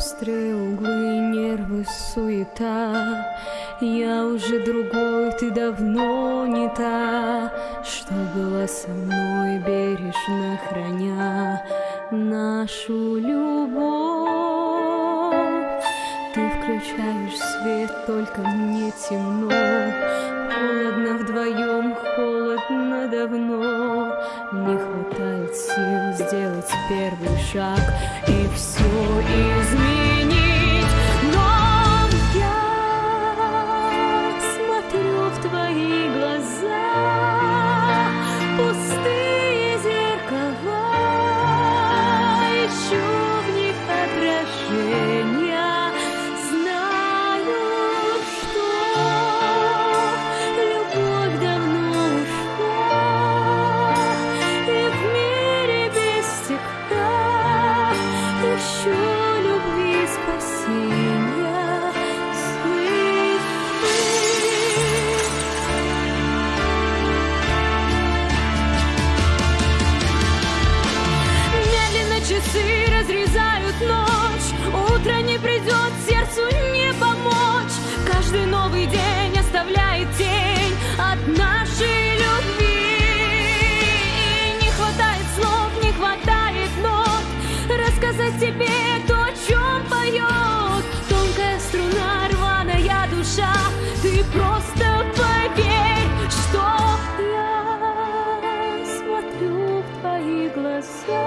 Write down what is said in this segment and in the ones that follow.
острые углы, нервы, суета. Я уже другой, ты давно не та, Что была со мной, бережно храня Нашу любовь. Ты включаешь свет, только мне темно, Холодно вдвоем первый шаг И все изменить часы разрезают ночь. Утро не придет,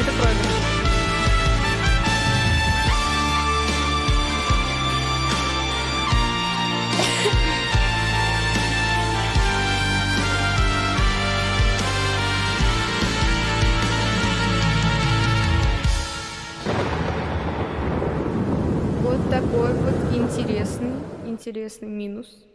это проигрыш. Вот такой вот интересный, интересный минус.